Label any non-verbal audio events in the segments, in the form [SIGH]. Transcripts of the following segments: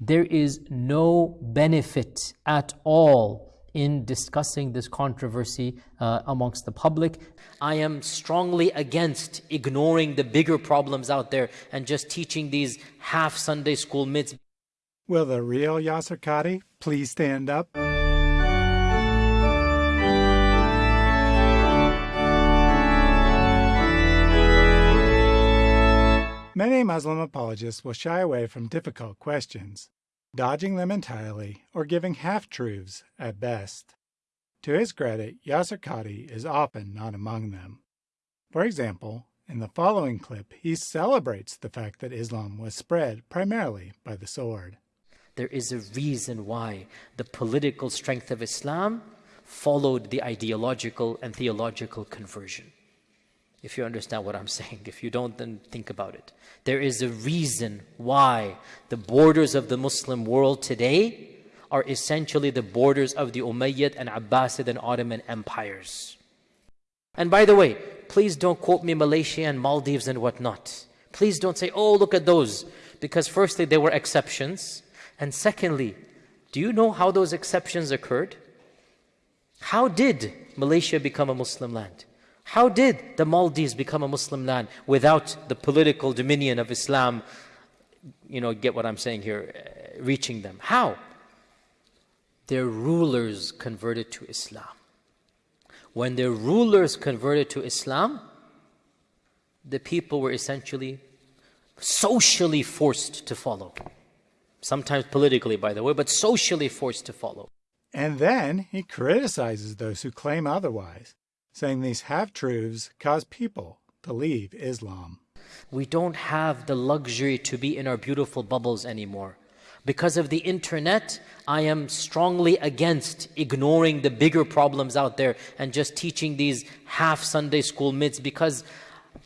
There is no benefit at all in discussing this controversy uh, amongst the public. I am strongly against ignoring the bigger problems out there and just teaching these half Sunday school myths. Will the real Yasir Qadhi please stand up? Many Muslim apologists will shy away from difficult questions, dodging them entirely or giving half-truths at best. To his credit, Yasir Qadhi is often not among them. For example, in the following clip, he celebrates the fact that Islam was spread primarily by the sword. There is a reason why the political strength of Islam followed the ideological and theological conversion if you understand what I'm [LAUGHS] saying. If you don't, then think about it. There is a reason why the borders of the Muslim world today are essentially the borders of the Umayyad and Abbasid and Ottoman empires. And by the way, please don't quote me Malaysia and Maldives and whatnot. Please don't say, oh, look at those. Because firstly, they were exceptions. And secondly, do you know how those exceptions occurred? How did Malaysia become a Muslim land? How did the Maldives become a Muslim land without the political dominion of Islam, you know, get what I'm saying here, uh, reaching them? How? Their rulers converted to Islam. When their rulers converted to Islam, the people were essentially socially forced to follow. Sometimes politically, by the way, but socially forced to follow. And then he criticizes those who claim otherwise saying these half-truths cause people to leave Islam. We don't have the luxury to be in our beautiful bubbles anymore. Because of the internet, I am strongly against ignoring the bigger problems out there and just teaching these half Sunday school myths because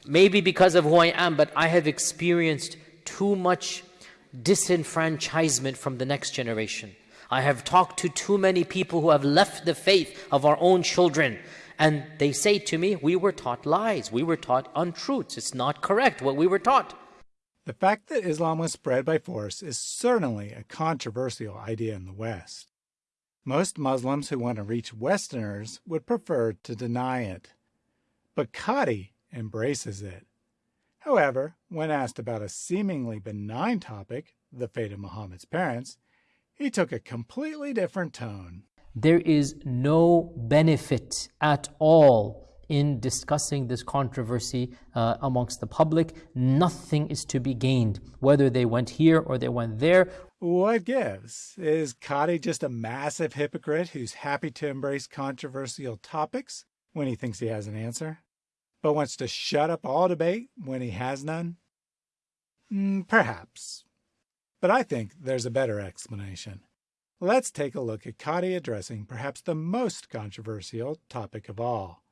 maybe because of who I am, but I have experienced too much disenfranchisement from the next generation. I have talked to too many people who have left the faith of our own children and they say to me, we were taught lies, we were taught untruths, it's not correct what we were taught. The fact that Islam was spread by force is certainly a controversial idea in the West. Most Muslims who want to reach Westerners would prefer to deny it. But Qadhi embraces it. However, when asked about a seemingly benign topic, the fate of Muhammad's parents, he took a completely different tone there is no benefit at all in discussing this controversy uh, amongst the public. Nothing is to be gained, whether they went here or they went there. What gives? Is Qadhi just a massive hypocrite who's happy to embrace controversial topics when he thinks he has an answer, but wants to shut up all debate when he has none? Mm, perhaps. But I think there's a better explanation. Let's take a look at Qadhi addressing perhaps the most controversial topic of all.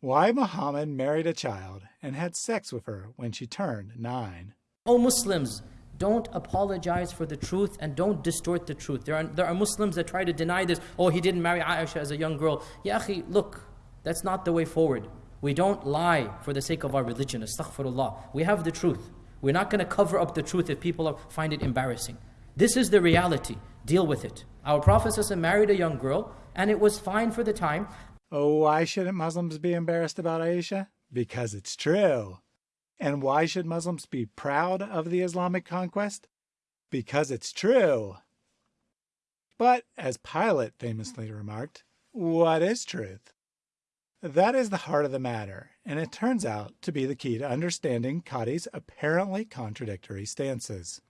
Why Muhammad married a child and had sex with her when she turned nine. Oh Muslims, don't apologize for the truth and don't distort the truth. There are, there are Muslims that try to deny this. Oh, he didn't marry Aisha as a young girl. Ya look, that's not the way forward. We don't lie for the sake of our religion. Astaghfirullah. We have the truth. We're not going to cover up the truth if people find it embarrassing. This is the reality. Deal with it. Our Prophet married a young girl, and it was fine for the time. Oh, why shouldn't Muslims be embarrassed about Aisha? Because it's true. And why should Muslims be proud of the Islamic conquest? Because it's true. But, as Pilate famously remarked, what is truth? That is the heart of the matter, and it turns out to be the key to understanding Qadhi's apparently contradictory stances.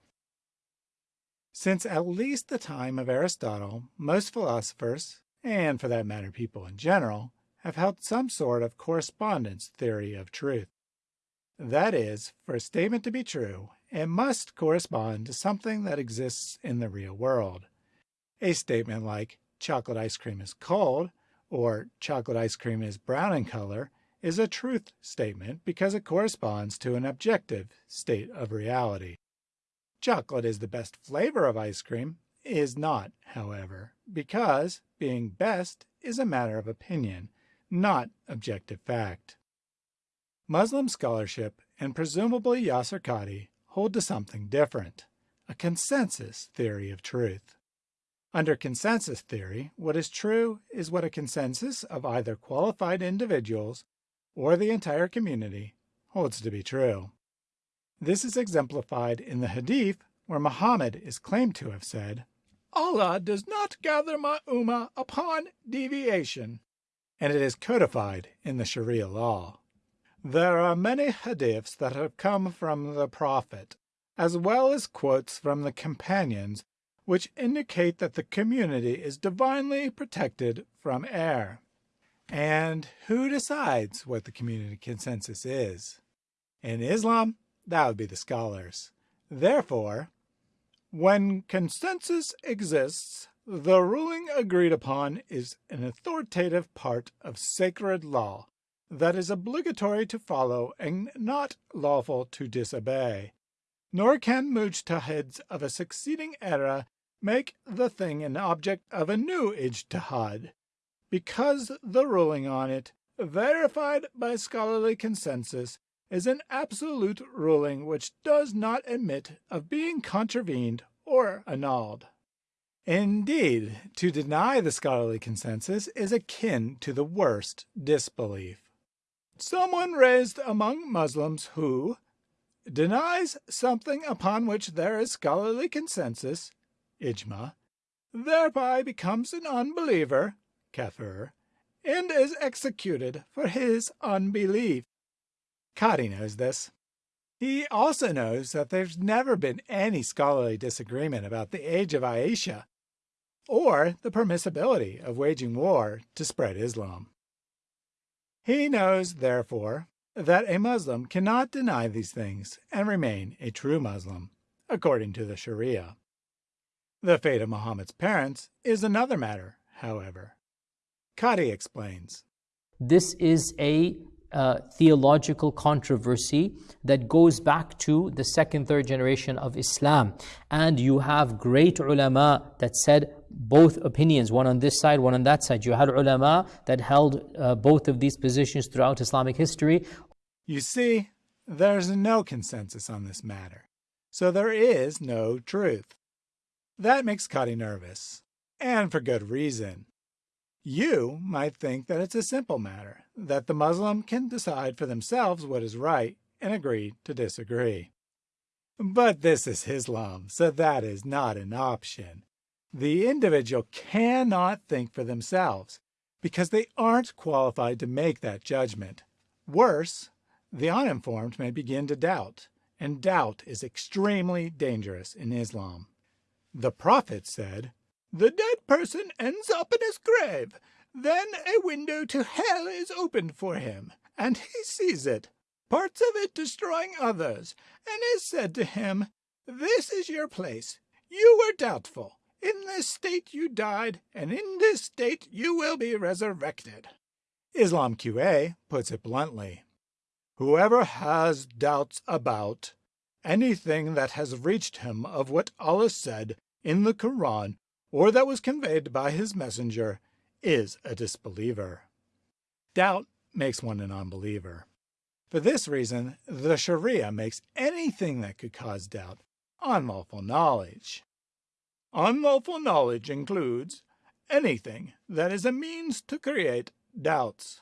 Since at least the time of Aristotle, most philosophers, and for that matter people in general, have held some sort of correspondence theory of truth. That is, for a statement to be true, it must correspond to something that exists in the real world. A statement like, chocolate ice cream is cold, or chocolate ice cream is brown in color, is a truth statement because it corresponds to an objective state of reality. Chocolate is the best flavor of ice cream is not, however, because being best is a matter of opinion, not objective fact. Muslim scholarship and presumably Yasir Qadhi hold to something different, a consensus theory of truth. Under consensus theory, what is true is what a consensus of either qualified individuals or the entire community holds to be true. This is exemplified in the Hadith where Muhammad is claimed to have said, Allah does not gather my ummah upon deviation, and it is codified in the Sharia law. There are many hadiths that have come from the Prophet, as well as quotes from the companions, which indicate that the community is divinely protected from error. And who decides what the community consensus is? In Islam, that would be the scholars. Therefore, when consensus exists, the ruling agreed upon is an authoritative part of sacred law that is obligatory to follow and not lawful to disobey. Nor can mujtahids of a succeeding era make the thing an object of a new ijtihad, because the ruling on it, verified by scholarly consensus, is an absolute ruling which does not admit of being contravened or annulled. Indeed, to deny the scholarly consensus is akin to the worst disbelief. Someone raised among Muslims who denies something upon which there is scholarly consensus, ijma, thereby becomes an unbeliever, kafir, and is executed for his unbelief. Qadhi knows this. He also knows that there's never been any scholarly disagreement about the age of Aisha or the permissibility of waging war to spread Islam. He knows, therefore, that a Muslim cannot deny these things and remain a true Muslim, according to the Sharia. The fate of Muhammad's parents is another matter, however. Qadhi explains. This is a uh, theological controversy that goes back to the second, third generation of Islam. And you have great ulama that said both opinions, one on this side, one on that side. You had ulama that held uh, both of these positions throughout Islamic history. You see, there's no consensus on this matter, so there is no truth. That makes Qadhi nervous, and for good reason. You might think that it's a simple matter, that the Muslim can decide for themselves what is right and agree to disagree. But this is Islam, so that is not an option. The individual cannot think for themselves because they aren't qualified to make that judgment. Worse, the uninformed may begin to doubt, and doubt is extremely dangerous in Islam. The Prophet said, The dead person ends up in his grave. Then a window to hell is opened for him, and he sees it, parts of it destroying others, and is said to him, This is your place. You were doubtful. In this state you died, and in this state you will be resurrected. Islam QA puts it bluntly. Whoever has doubts about anything that has reached him of what Allah said in the Quran or that was conveyed by his messenger is a disbeliever. Doubt makes one an unbeliever. For this reason, the Sharia makes anything that could cause doubt unlawful knowledge. Unlawful knowledge includes anything that is a means to create doubts.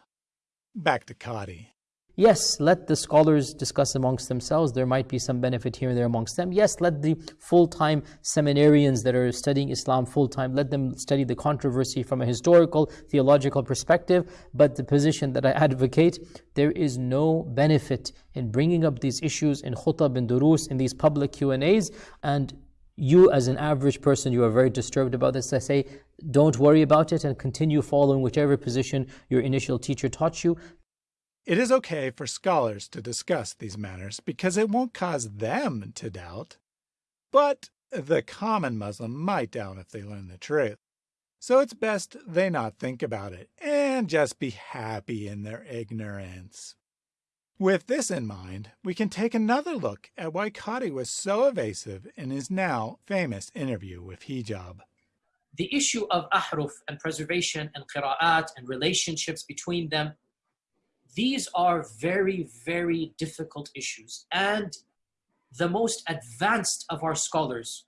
Back to Qadhi. Yes, let the scholars discuss amongst themselves. There might be some benefit here and there amongst them. Yes, let the full-time seminarians that are studying Islam full-time, let them study the controversy from a historical, theological perspective. But the position that I advocate, there is no benefit in bringing up these issues in khutab and durus, in these public Q&As, and you as an average person, you are very disturbed about this. I say, don't worry about it and continue following whichever position your initial teacher taught you. It is okay for scholars to discuss these matters because it won't cause them to doubt. But the common Muslim might doubt if they learn the truth. So it's best they not think about it and just be happy in their ignorance. With this in mind, we can take another look at why Qadhi was so evasive in his now famous interview with Hijab. The issue of ahruf and preservation and qira'at and relationships between them, these are very, very difficult issues. And the most advanced of our scholars,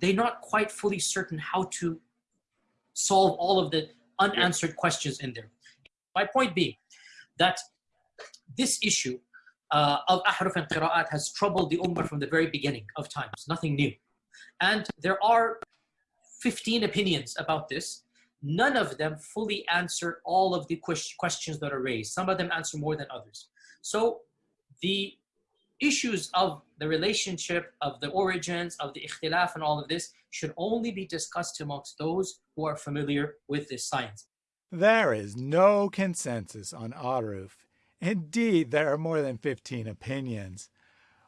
they're not quite fully certain how to solve all of the unanswered questions in there. My point being that this issue uh, of ahruf and qira'at has troubled the ummah from the very beginning of times, nothing new. And there are 15 opinions about this. None of them fully answer all of the questions that are raised. Some of them answer more than others. So the issues of the relationship, of the origins, of the ikhtilaf and all of this should only be discussed amongst those who are familiar with this science. There is no consensus on ahruf. Indeed, there are more than 15 opinions.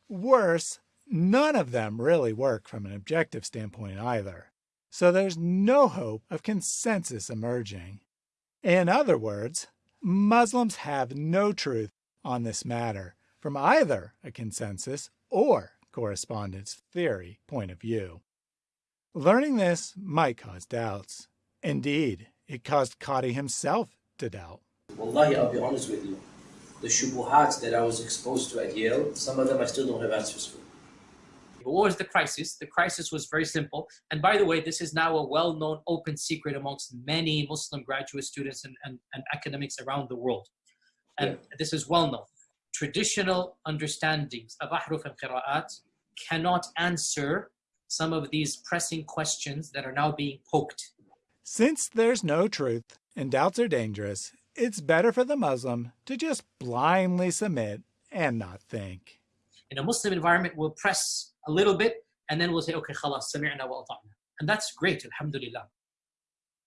Worse, none of them really work from an objective standpoint either. So there's no hope of consensus emerging. In other words, Muslims have no truth on this matter from either a consensus or correspondence theory point of view. Learning this might cause doubts. Indeed, it caused Qadhi himself to doubt. Wallahi, I'll be honest with you. The shubuhats that I was exposed to at Yale, some of them I still don't have answers for. What was the crisis? The crisis was very simple. And by the way, this is now a well-known open secret amongst many Muslim graduate students and, and, and academics around the world. And yeah. this is well known traditional understandings of ahruf and qira'at cannot answer some of these pressing questions that are now being poked. Since there's no truth and doubts are dangerous, it's better for the Muslim to just blindly submit and not think. In a Muslim environment, we'll press a little bit and then we'll say, okay, khalas, sami'na wa And that's great, alhamdulillah.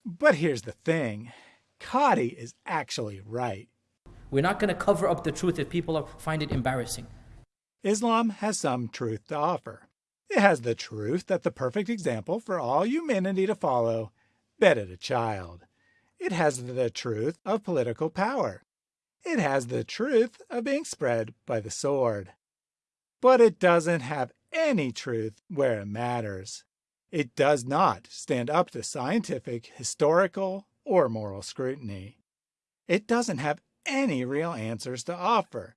But here's the thing. Qadhi is actually right. We're not going to cover up the truth if people find it embarrassing. Islam has some truth to offer. It has the truth that the perfect example for all humanity to follow bedded a child. It has the truth of political power. It has the truth of being spread by the sword. But it doesn't have any truth where it matters. It does not stand up to scientific, historical, or moral scrutiny. It doesn't have any real answers to offer.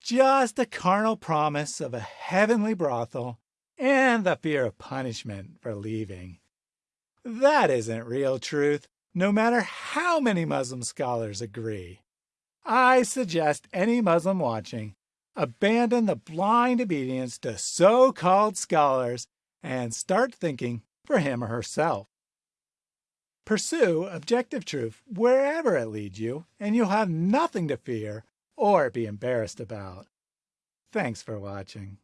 Just a carnal promise of a heavenly brothel and the fear of punishment for leaving. That isn't real truth, no matter how many Muslim scholars agree. I suggest any Muslim watching abandon the blind obedience to so-called scholars and start thinking for him or herself. Pursue objective truth wherever it leads you, and you'll have nothing to fear or be embarrassed about. Thanks for watching.